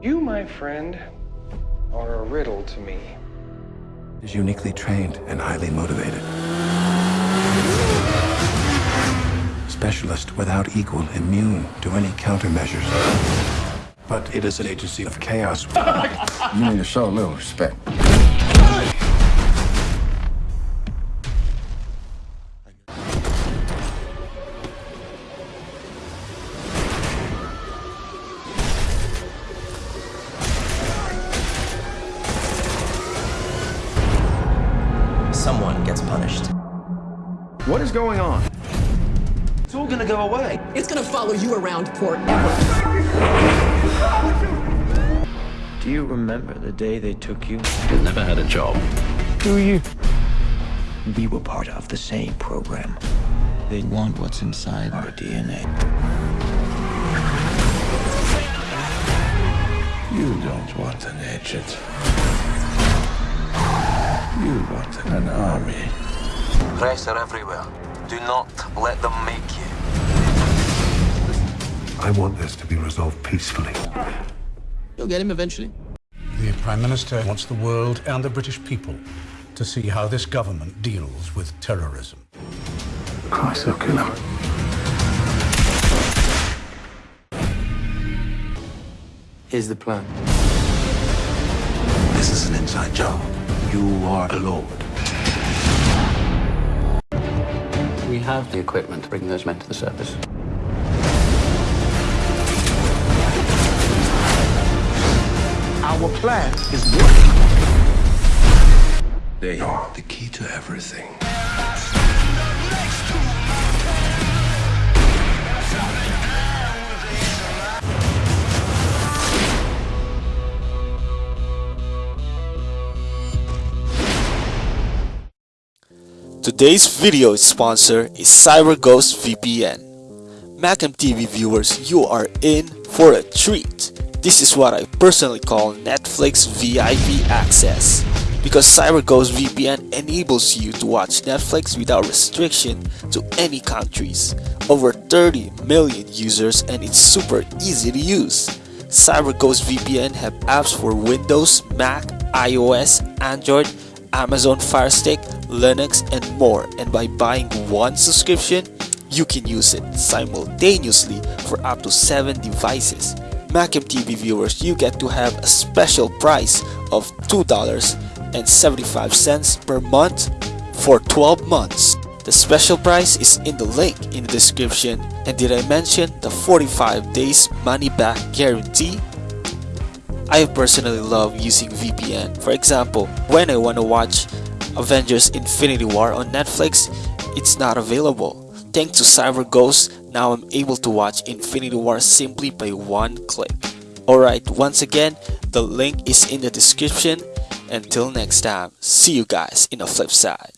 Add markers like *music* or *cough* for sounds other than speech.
You, my friend, are a riddle to me. is uniquely trained and highly motivated. Specialist without equal, immune to any countermeasures. But it is an agency of chaos. *laughs* You need to show a little respect. Someone gets punished. What is going on? It's all gonna go away. It's gonna follow you around forever. Do you remember the day they took you? You've never had a job. Do you? We were part of the same program. They want what's inside our DNA. You don't want an agent. You want an army. Pressure everywhere. Do not let them make you. I want this to be resolved peacefully. You'll get him eventually. The Prime Minister wants the world and the British people to see how this government deals with terrorism. Christ, they'll kill him. Here's the plan. This is an inside job. You are a lord. We have the equipment to bring those men to the surface. Our plan is working. They are the key to everything. Today's video sponsor is CyberGhost VPN. Macam TV viewers, you are in for a treat. This is what I personally call Netflix VIP access. Because CyberGhost VPN enables you to watch Netflix without restriction to any countries. Over 30 million users and it's super easy to use. CyberGhost VPN have apps for Windows, Mac, iOS, Android, Amazon Fire Stick, Linux, and more. And by buying one subscription, you can use it simultaneously for up to 7 devices. Macam TV viewers, you get to have a special price of $2.75 per month for 12 months. The special price is in the link in the description. And did I mention the 45 days money back guarantee? I personally love using VPN. For example, when I want to watch Avengers Infinity War on Netflix, it's not available. Thanks to CyberGhost, now I'm able to watch Infinity War simply by one click. Alright, once again, the link is in the description. Until next time, see you guys in the flip side.